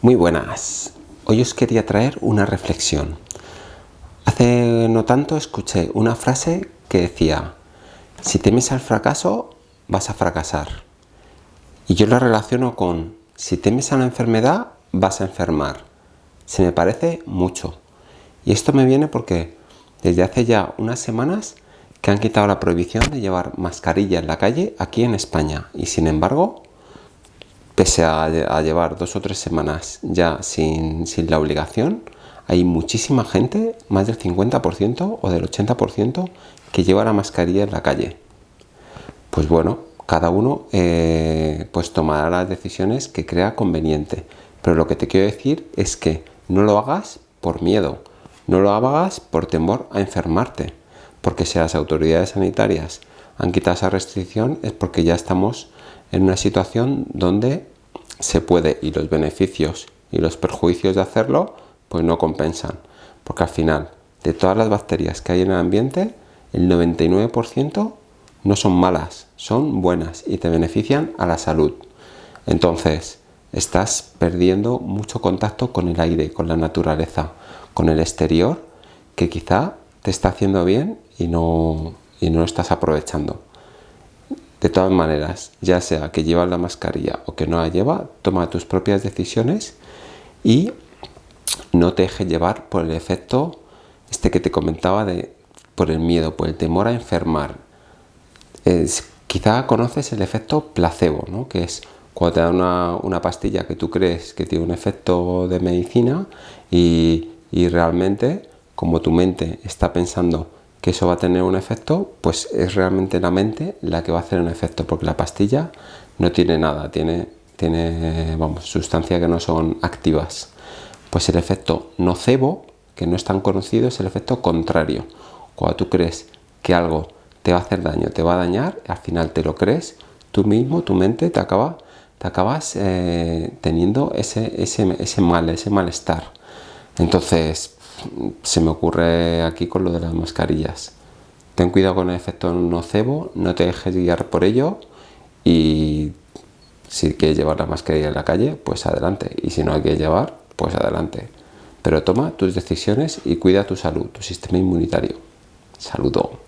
Muy buenas. Hoy os quería traer una reflexión. Hace no tanto escuché una frase que decía si temes al fracaso, vas a fracasar. Y yo la relaciono con si temes a la enfermedad, vas a enfermar. Se me parece mucho. Y esto me viene porque desde hace ya unas semanas que han quitado la prohibición de llevar mascarilla en la calle aquí en España. Y sin embargo, pese a, llevar dos o tres semanas ya sin, la obligación, hay muchísima gente, más del 50% o del 80%, que lleva la mascarilla en la calle. Pues bueno, cada uno eh, pues tomará las decisiones que crea conveniente. Pero lo que te quiero decir es que no lo hagas por miedo, no lo hagas por temor a enfermarte, porque si las autoridades sanitarias han quitado esa restricción es porque ya estamos en una situación donde se puede y los beneficios y los perjuicios de hacerlo pues no compensan porque al final de todas las bacterias que hay en el ambiente el 99% no son malas, son buenas y te benefician a la salud entonces estás perdiendo mucho contacto con el aire, con la naturaleza, con el exterior que quizá te está haciendo bien y no, y no lo estás aprovechando. De todas maneras, ya sea que llevas la mascarilla o que no la lleva, toma tus propias decisiones y no te dejes llevar por el efecto este que te comentaba de por el miedo, por el temor a enfermar. quizá conoces el efecto placebo, ¿no? que es cuando te dan una, una, pastilla que tú crees que tiene un efecto de medicina y, y realmente como tu mente está pensando que eso va a tener un efecto, pues es realmente la mente la que va a hacer un efecto, porque la pastilla no tiene nada, tiene, tiene vamos, sustancias que no son activas. Pues el efecto nocebo, que no es tan conocido, es el efecto contrario. Cuando tú crees que algo te va a hacer daño, te va a dañar, al final te lo crees, tú mismo, tu mente, te, acaba, te acabas eh, teniendo ese, ese, ese mal, ese malestar. Entonces, se me ocurre aquí con lo de las mascarillas. Ten cuidado con el efecto nocebo, no te dejes guiar por ello y si quieres llevar la mascarilla en la calle, pues adelante. Y si no hay que llevar, pues adelante. Pero toma tus decisiones y cuida tu salud, tu sistema inmunitario. Saludo.